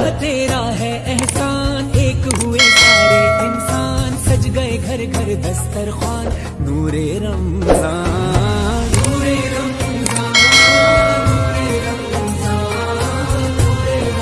अल्लाह तेरा है एहसान। एक हुए सारे इंसान। सज गए घर घर दस्तरखान। नूरे रम